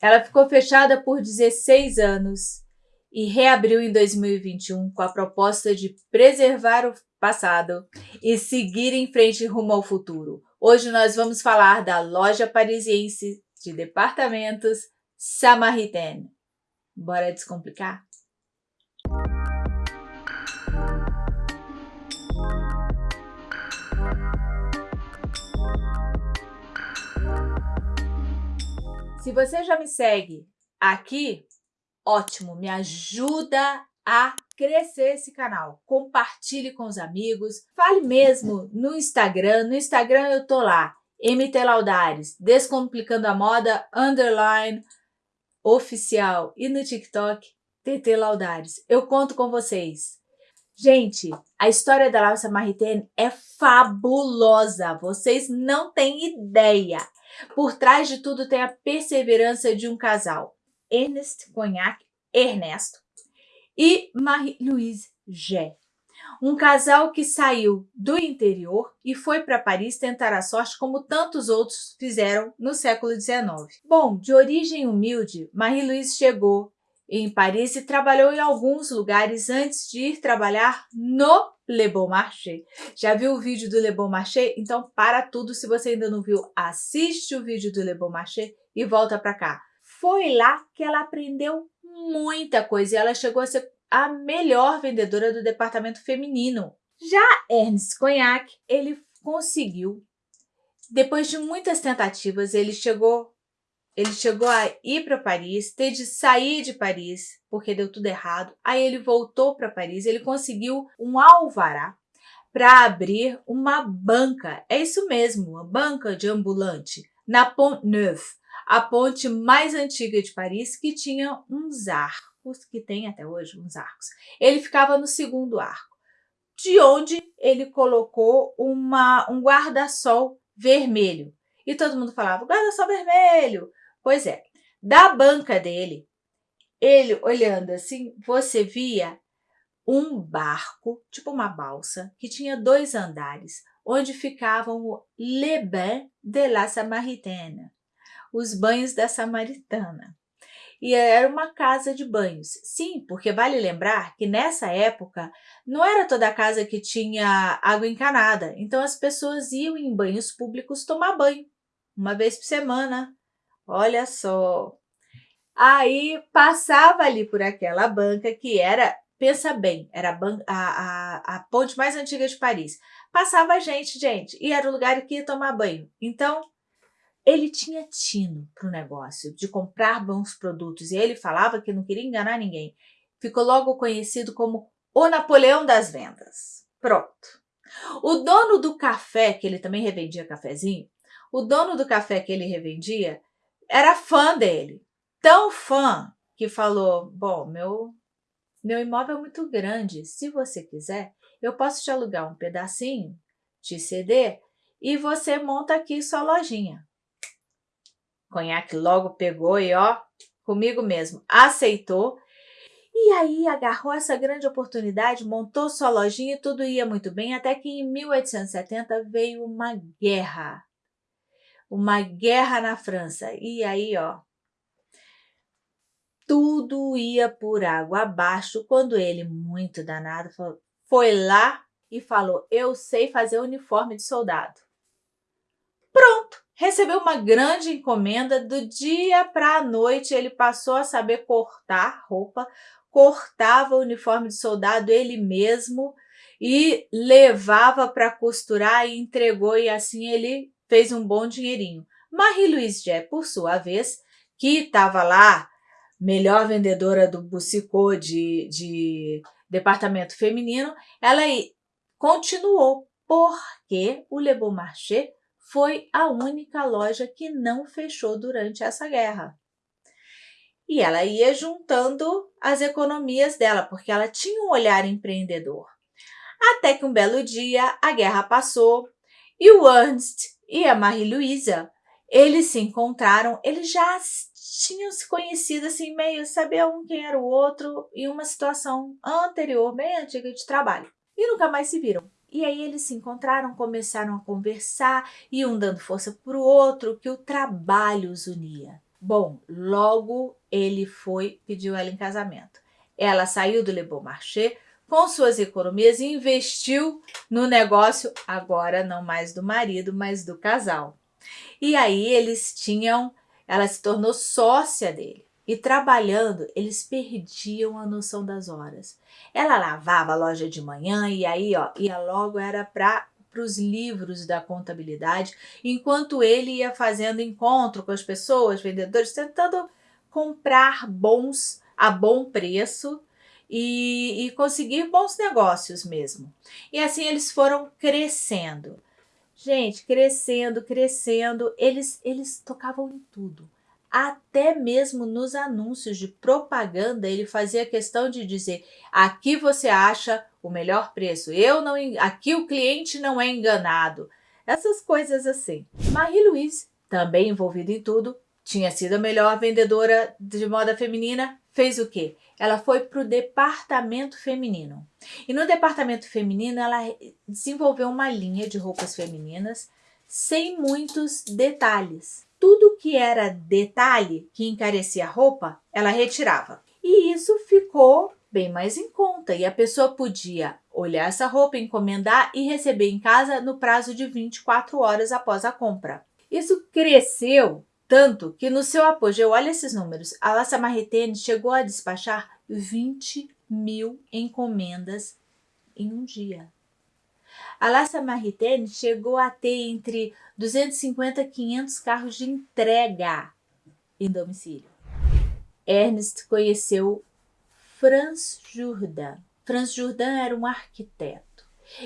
Ela ficou fechada por 16 anos e reabriu em 2021 com a proposta de preservar o passado e seguir em frente rumo ao futuro. Hoje nós vamos falar da loja parisiense de departamentos Samaritaine. Bora descomplicar? Se você já me segue aqui, ótimo, me ajuda a crescer esse canal. Compartilhe com os amigos, fale mesmo no Instagram. No Instagram eu tô lá, MT Laudares, Descomplicando a Moda, underline, oficial. E no TikTok, TT Laudares. Eu conto com vocês. Gente, a história da Larsa Maritaine é fabulosa. Vocês não têm ideia. Por trás de tudo tem a perseverança de um casal, Ernest Cognac, Ernesto, e Marie-Louise Gé. Um casal que saiu do interior e foi para Paris tentar a sorte como tantos outros fizeram no século XIX. Bom, de origem humilde, Marie-Louise chegou em Paris e trabalhou em alguns lugares antes de ir trabalhar no Le Bon Marché. Já viu o vídeo do Le Bon Marché? Então para tudo, se você ainda não viu, assiste o vídeo do Le Bon Marché e volta para cá. Foi lá que ela aprendeu muita coisa e ela chegou a ser a melhor vendedora do departamento feminino. Já Ernst Cognac, ele conseguiu, depois de muitas tentativas, ele chegou ele chegou a ir para Paris, ter de sair de Paris, porque deu tudo errado. Aí ele voltou para Paris, ele conseguiu um alvará para abrir uma banca. É isso mesmo, uma banca de ambulante, na Pont Neuf, a ponte mais antiga de Paris, que tinha uns arcos, que tem até hoje uns arcos. Ele ficava no segundo arco, de onde ele colocou uma, um guarda-sol vermelho. E todo mundo falava, guarda-sol vermelho, Pois é, da banca dele, ele olhando assim, você via um barco, tipo uma balsa, que tinha dois andares, onde ficavam o Le Bain de la Samaritaine, os banhos da Samaritana. E era uma casa de banhos. Sim, porque vale lembrar que nessa época não era toda casa que tinha água encanada, então as pessoas iam em banhos públicos tomar banho, uma vez por semana, Olha só. Aí passava ali por aquela banca que era, pensa bem, era a, a, a, ponte mais antiga de Paris. Passava gente, gente, e era o lugar que ia tomar banho. Então, ele tinha tino para o negócio, de comprar bons produtos, e ele falava que não queria enganar ninguém. Ficou logo conhecido como o Napoleão das vendas. Pronto. O dono do café, que ele também revendia cafezinho, o dono do café que ele revendia era fã dele. Tão fã que falou, bom, meu, meu imóvel é muito grande, se você quiser, eu posso te alugar um pedacinho, te ceder, e você monta aqui sua lojinha. Conhaque logo pegou e ó, comigo mesmo, aceitou, e aí agarrou essa grande oportunidade, montou sua lojinha e tudo ia muito bem, até que em 1870 veio uma guerra uma guerra na França. E aí, ó, tudo ia por água abaixo quando ele, muito danado, foi lá e falou, eu sei fazer uniforme de soldado. Pronto, recebeu uma grande encomenda, do dia para a noite ele passou a saber cortar roupa, cortava o uniforme de soldado ele mesmo e levava para costurar e entregou e assim ele fez um bom dinheirinho. Marie-Louise Jé, por sua vez, que estava lá, melhor vendedora do Bussicô de, de departamento feminino, ela continuou, porque o Le Bon Marché foi a única loja que não fechou durante essa guerra. E ela ia juntando as economias dela, porque ela tinha um olhar empreendedor. Até que um belo dia a guerra passou e o Ernst e a Marie-Louisa, eles se encontraram, eles já tinham se conhecido assim, meio saber um quem era o outro em uma situação anterior, bem antiga de trabalho. E nunca mais se viram. E aí eles se encontraram, começaram a conversar, e um dando força para o outro, que o trabalho os unia. Bom, logo ele foi, pediu ela em casamento. Ela saiu do Le Bon Marché com suas economias e investiu no negócio, agora não mais do marido, mas do casal. E aí eles tinham, ela se tornou sócia dele. E trabalhando, eles perdiam a noção das horas. Ela lavava a loja de manhã e aí, ó, ia logo era para os livros da contabilidade, enquanto ele ia fazendo encontro com as pessoas, vendedores, tentando comprar bons a bom preço e, e conseguir bons negócios mesmo. E assim eles foram crescendo. Gente, crescendo, crescendo, eles, eles tocavam em tudo. Até mesmo nos anúncios de propaganda, ele fazia questão de dizer: aqui você acha o melhor preço, eu não, aqui o cliente não é enganado. Essas coisas assim. Marie-Louise, também envolvida em tudo, tinha sido a melhor vendedora de moda feminina, fez o quê? Ela foi para o departamento feminino. E no departamento feminino ela desenvolveu uma linha de roupas femininas sem muitos detalhes. Tudo que era detalhe que encarecia a roupa, ela retirava. E isso ficou bem mais em conta e a pessoa podia olhar essa roupa, encomendar e receber em casa no prazo de 24 horas após a compra. Isso cresceu tanto que no seu apogeu, olha esses números, a La Samaritaine chegou a despachar 20 mil encomendas em um dia. A La Samaritaine chegou a ter entre 250 e 500 carros de entrega em domicílio. Ernest conheceu Franz Jourdan. Franz Jourdan era um arquiteto.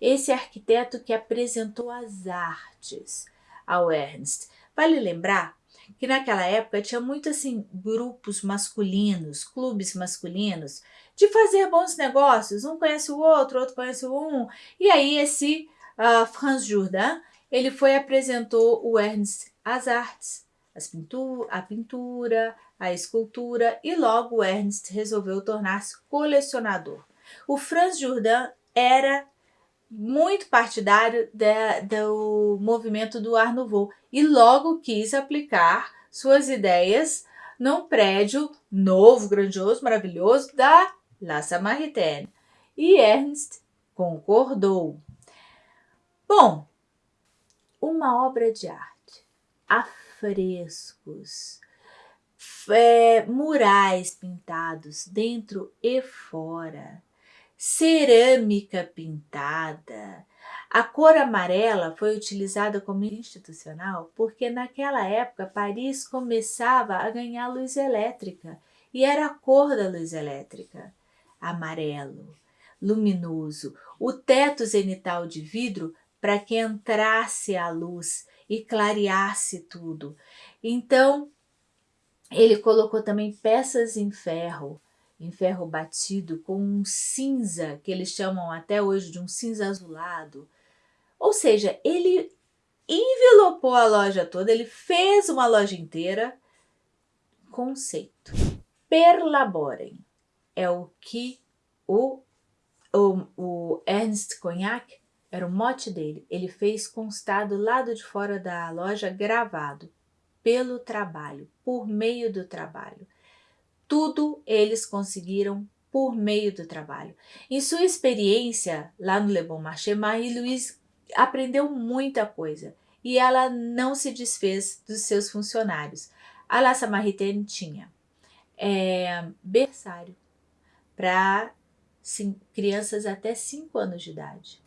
Esse arquiteto que apresentou as artes ao Ernst. Vale lembrar que naquela época tinha muito assim grupos masculinos, clubes masculinos, de fazer bons negócios, um conhece o outro, outro conhece o um, e aí esse uh, Franz Jourdan, ele foi apresentou o Ernst às artes, as pintu a pintura, a escultura, e logo Ernst resolveu tornar-se colecionador. O Franz Jourdan era muito partidário do movimento do Art Nouveau e logo quis aplicar suas ideias num prédio novo, grandioso, maravilhoso da La Samaritaine. E Ernst concordou. Bom, uma obra de arte, afrescos, é, murais pintados dentro e fora, cerâmica pintada. A cor amarela foi utilizada como institucional porque naquela época Paris começava a ganhar luz elétrica e era a cor da luz elétrica. Amarelo, luminoso, o teto zenital de vidro para que entrasse a luz e clareasse tudo. Então, ele colocou também peças em ferro, em ferro batido com um cinza, que eles chamam até hoje de um cinza azulado. Ou seja, ele envelopou a loja toda, ele fez uma loja inteira. Conceito. Perlaborem é o que o, o, o Ernst Cognac era o mote dele. Ele fez constar do lado de fora da loja gravado pelo trabalho, por meio do trabalho. Tudo eles conseguiram por meio do trabalho. Em sua experiência lá no Le Bon Marché, Marie-Louise aprendeu muita coisa e ela não se desfez dos seus funcionários. A La Samaritaine tinha é, berçário para crianças até 5 anos de idade.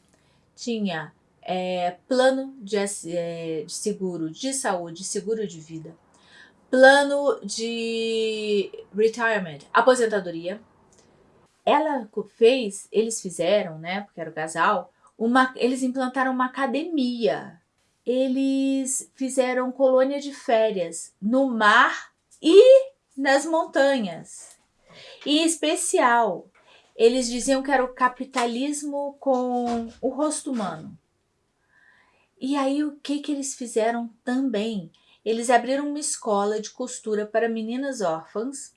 Tinha é, plano de, é, de seguro de saúde, seguro de vida plano de retirement, aposentadoria. Ela fez, eles fizeram, né, porque era o casal, uma, eles implantaram uma academia. Eles fizeram colônia de férias no mar e nas montanhas. E em especial, eles diziam que era o capitalismo com o rosto humano. E aí o que que eles fizeram também? Eles abriram uma escola de costura para meninas órfãs,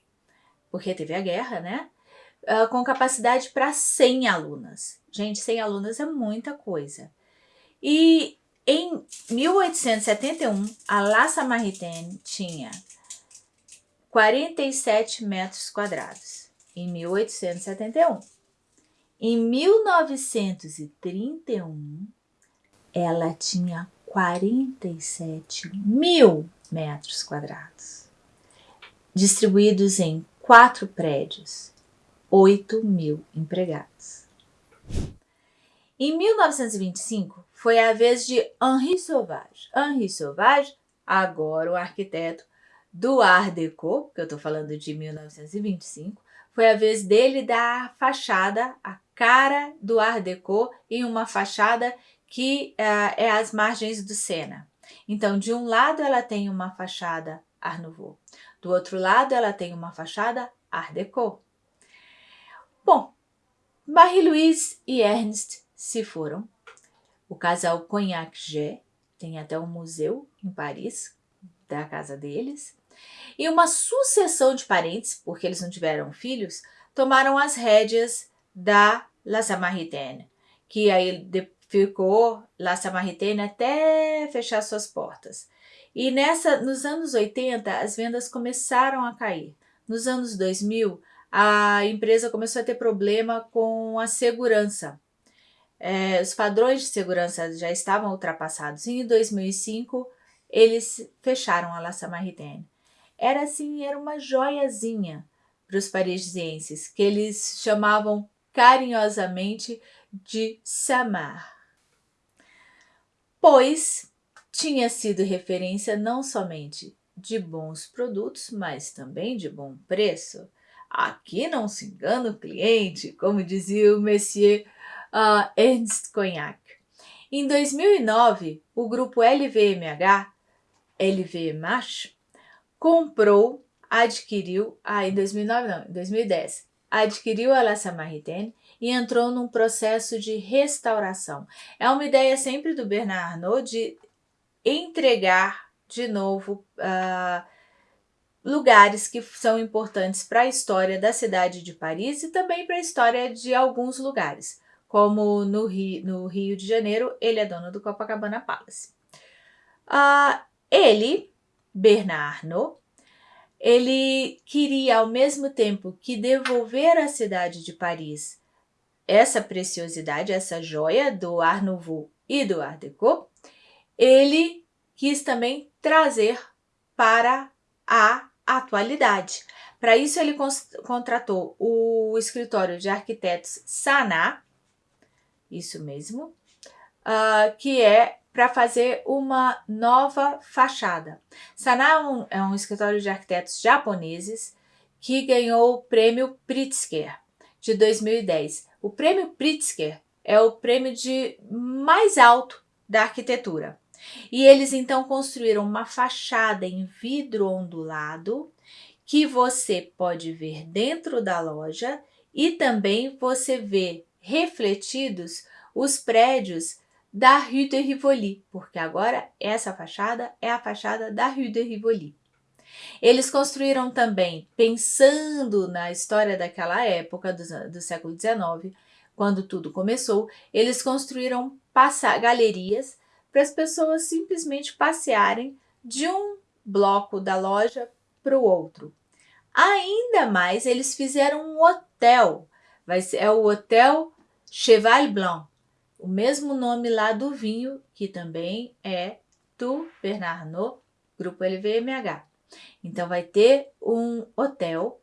porque teve a guerra, né? Uh, com capacidade para 100 alunas. Gente, 100 alunas é muita coisa. E em 1871, a La Samaritaine tinha 47 metros quadrados, em 1871. Em 1931, ela tinha 47 mil metros quadrados, distribuídos em quatro prédios, 8 mil empregados. Em 1925, foi a vez de Henri Sauvage. Henri Sauvage, agora o arquiteto do Art Deco, que eu estou falando de 1925, foi a vez dele dar a fachada, a cara do Art Deco em uma fachada que uh, é às margens do Sena. Então, de um lado ela tem uma fachada Art Nouveau, do outro lado ela tem uma fachada Art Deco. Bom, Marie-Louise e Ernst se foram. O casal Cognac-G tem até um museu em Paris da casa deles. E uma sucessão de parentes, porque eles não tiveram filhos, tomaram as rédeas da La Samaritaine, que aí ficou La Samaritaine até fechar suas portas. E nessa, nos anos 80, as vendas começaram a cair. Nos anos 2000, a empresa começou a ter problema com a segurança é, os padrões de segurança já estavam ultrapassados. E em 2005, eles fecharam a La Samaritaine. Era assim, era uma joiazinha para os parisienses, que eles chamavam carinhosamente de Samar. Pois tinha sido referência não somente de bons produtos, mas também de bom preço. Aqui não se engana o cliente, como dizia o Messier uh, Ernst Cognac. Em 2009, o grupo LVMH, LVMH, comprou, adquiriu, ah, em 2009 não, em 2010, adquiriu a La Samaritaine e entrou num processo de restauração. É uma ideia sempre do Bernard Arnault de entregar de novo uh, lugares que são importantes para a história da cidade de Paris e também para a história de alguns lugares como no Rio, no Rio de Janeiro, ele é dono do Copacabana Palace. Uh, ele, Bernardo, ele queria ao mesmo tempo que devolver à cidade de Paris essa preciosidade, essa joia do Art Nouveau e do Art Deco, ele quis também trazer para a atualidade. Para isso, ele contratou o escritório de arquitetos Saná, isso mesmo, uh, que é para fazer uma nova fachada. Sana é um, é um escritório de arquitetos japoneses que ganhou o prêmio Pritzker de 2010. O prêmio Pritzker é o prêmio de mais alto da arquitetura. E eles então construíram uma fachada em vidro ondulado que você pode ver dentro da loja e também você vê refletidos os prédios da Rue de Rivoli, porque agora essa fachada é a fachada da Rue de Rivoli. Eles construíram também, pensando na história daquela época, do, do século XIX, quando tudo começou, eles construíram galerias para as pessoas simplesmente passearem de um bloco da loja para o outro. Ainda mais, eles fizeram um hotel, vai ser, é o Hotel Cheval Blanc, o mesmo nome lá do vinho, que também é do Bernard Arnault, grupo LVMH. Então vai ter um hotel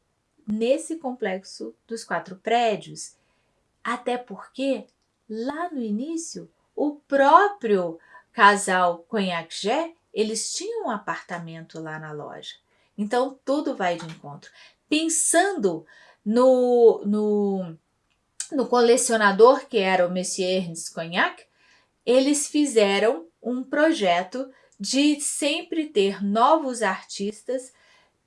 nesse complexo dos quatro prédios. Até porque lá no início o próprio casal Cognac eles tinham um apartamento lá na loja. Então tudo vai de encontro. Pensando no, no no colecionador, que era o Monsieur Ernst Cognac, eles fizeram um projeto de sempre ter novos artistas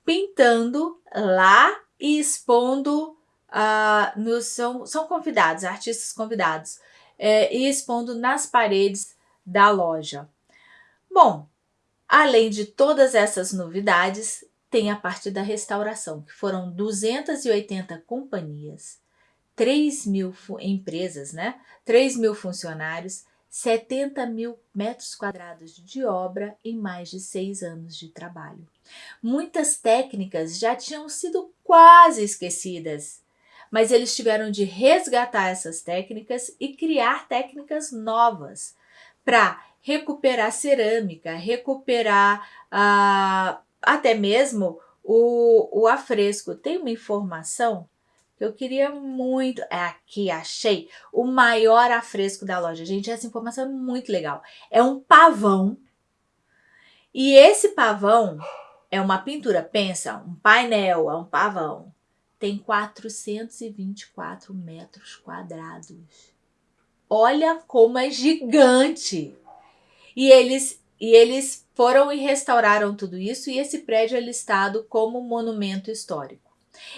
pintando lá e expondo, uh, nos, são, são convidados, artistas convidados, é, e expondo nas paredes da loja. Bom, além de todas essas novidades, tem a parte da restauração, que foram 280 companhias, 3 mil empresas, né? 3 mil funcionários, 70 mil metros quadrados de obra em mais de seis anos de trabalho. Muitas técnicas já tinham sido quase esquecidas, mas eles tiveram de resgatar essas técnicas e criar técnicas novas para recuperar cerâmica, recuperar ah, até mesmo o, o afresco. Tem uma informação eu queria muito. É aqui, achei o maior afresco da loja. Gente, essa informação é muito legal. É um pavão. E esse pavão é uma pintura. Pensa, um painel, é um pavão. Tem 424 metros quadrados. Olha como é gigante! E eles, e eles foram e restauraram tudo isso e esse prédio é listado como monumento histórico.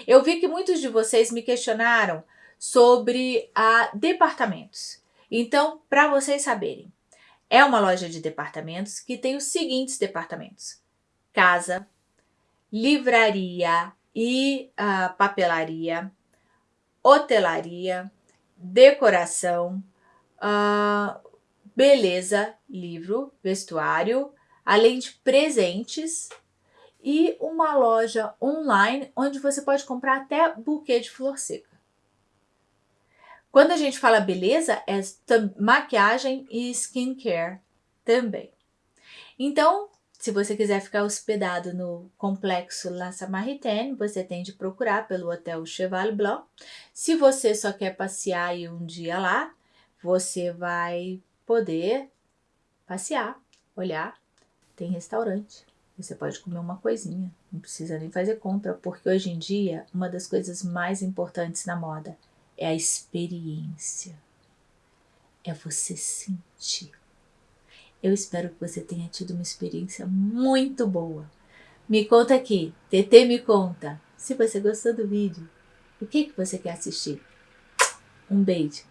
Eu vi que muitos de vocês me questionaram sobre a departamentos. Então, para vocês saberem, é uma loja de departamentos que tem os seguintes departamentos: casa, livraria e uh, papelaria, hotelaria, decoração, uh, beleza, livro, vestuário, além de presentes e uma loja online onde você pode comprar até buquê de flor seca. Quando a gente fala beleza, é maquiagem e skincare também. Então, se você quiser ficar hospedado no complexo La Samaritaine, você tem de procurar pelo Hotel Cheval Blanc. Se você só quer passear aí um dia lá, você vai poder passear, olhar, tem restaurante. Você pode comer uma coisinha, não precisa nem fazer compra, porque hoje em dia uma das coisas mais importantes na moda é a experiência. É você sentir. Eu espero que você tenha tido uma experiência muito boa. Me conta aqui, TT me conta, se você gostou do vídeo, o que, que você quer assistir. Um beijo.